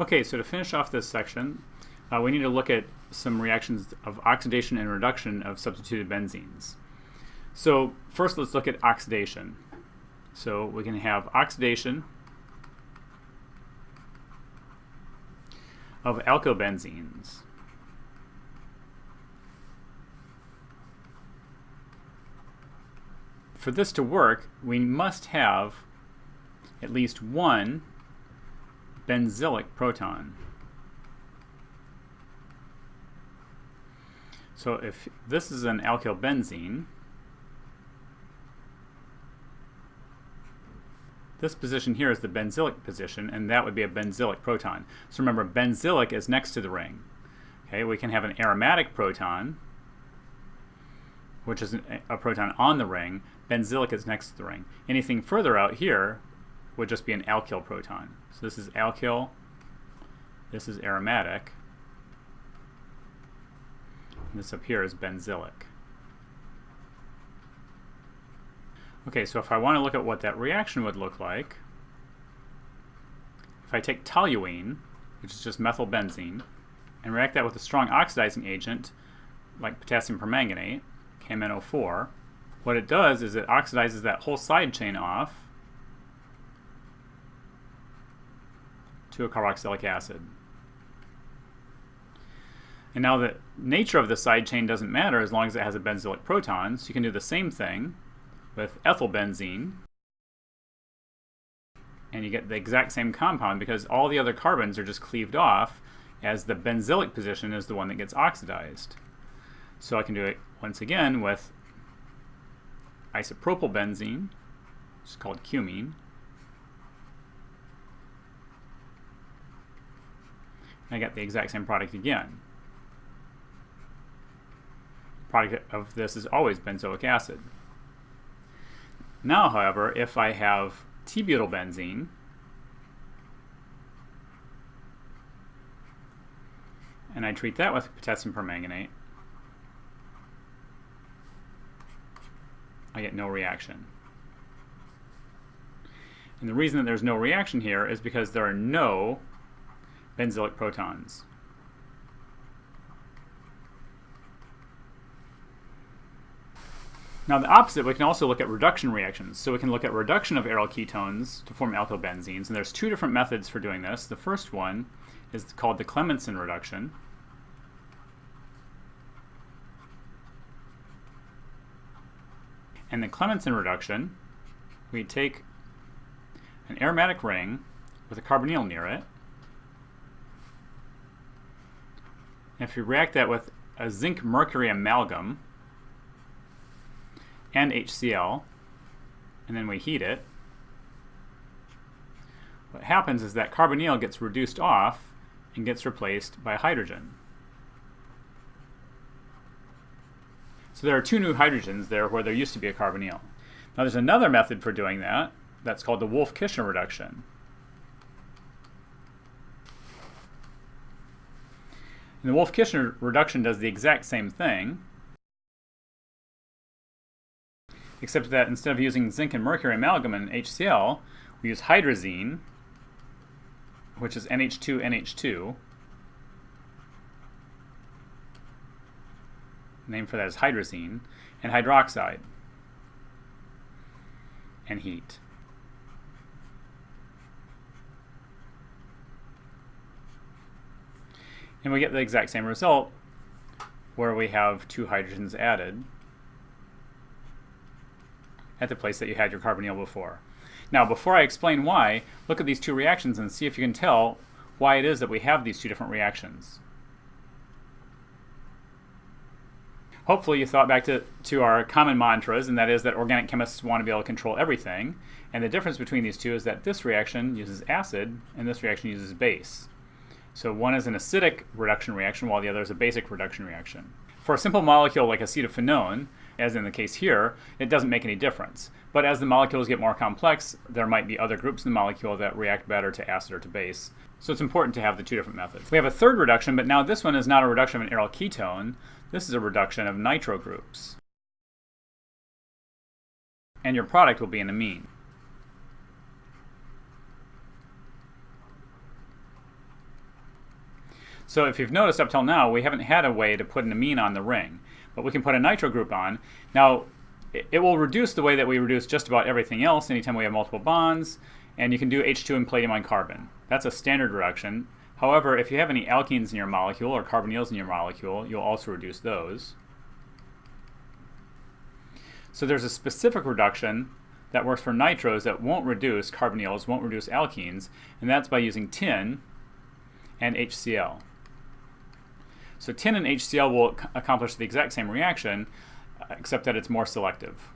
Okay, so to finish off this section, uh, we need to look at some reactions of oxidation and reduction of substituted benzenes. So first let's look at oxidation. So we can have oxidation of alkylbenzenes. For this to work, we must have at least one benzylic proton. So if this is an alkyl benzene, this position here is the benzylic position, and that would be a benzylic proton. So remember, benzylic is next to the ring. Okay, we can have an aromatic proton, which is a proton on the ring. Benzylic is next to the ring. Anything further out here would just be an alkyl proton. So this is alkyl, this is aromatic, this up here is benzylic. Okay, so if I want to look at what that reaction would look like, if I take toluene, which is just methylbenzene, and react that with a strong oxidizing agent, like potassium permanganate, KMnO4, what it does is it oxidizes that whole side chain off to a carboxylic acid. And now the nature of the side chain doesn't matter as long as it has a benzylic proton, so you can do the same thing with ethylbenzene. And you get the exact same compound because all the other carbons are just cleaved off as the benzylic position is the one that gets oxidized. So I can do it once again with isopropylbenzene, which is called cumene. I get the exact same product again product of this is always benzoic acid. Now, however, if I have T-butylbenzene, and I treat that with potassium permanganate, I get no reaction. And the reason that there's no reaction here is because there are no benzylic protons. Now the opposite, we can also look at reduction reactions. So we can look at reduction of aryl ketones to form alkylbenzenes, and there's two different methods for doing this. The first one is called the Clemmensen reduction. And the Clemmensen reduction, we take an aromatic ring with a carbonyl near it. And if you react that with a zinc mercury amalgam, and HCl, and then we heat it, what happens is that carbonyl gets reduced off and gets replaced by hydrogen. So there are two new hydrogens there where there used to be a carbonyl. Now there's another method for doing that, that's called the Wolff-Kishner reduction. And the Wolff-Kishner reduction does the exact same thing, except that instead of using zinc and mercury amalgam and HCl, we use hydrazine, which is NH2NH2. name for that is hydrazine, and hydroxide, and heat. And we get the exact same result where we have two hydrogens added at the place that you had your carbonyl before. Now, before I explain why, look at these two reactions and see if you can tell why it is that we have these two different reactions. Hopefully you thought back to, to our common mantras, and that is that organic chemists want to be able to control everything. And the difference between these two is that this reaction uses acid, and this reaction uses base. So one is an acidic reduction reaction, while the other is a basic reduction reaction. For a simple molecule like acetophenone, as in the case here, it doesn't make any difference. But as the molecules get more complex, there might be other groups in the molecule that react better to acid or to base. So it's important to have the two different methods. We have a third reduction, but now this one is not a reduction of an aryl ketone. This is a reduction of nitro groups. And your product will be an amine. So if you've noticed up till now, we haven't had a way to put an amine on the ring, but we can put a nitro group on. Now, it will reduce the way that we reduce just about everything else anytime we have multiple bonds, and you can do H2 and palladium on carbon. That's a standard reduction. However, if you have any alkenes in your molecule or carbonyls in your molecule, you'll also reduce those. So there's a specific reduction that works for nitros that won't reduce carbonyls, won't reduce alkenes, and that's by using tin and HCl. So tin and HCl will accomplish the exact same reaction, uh, except that it's more selective.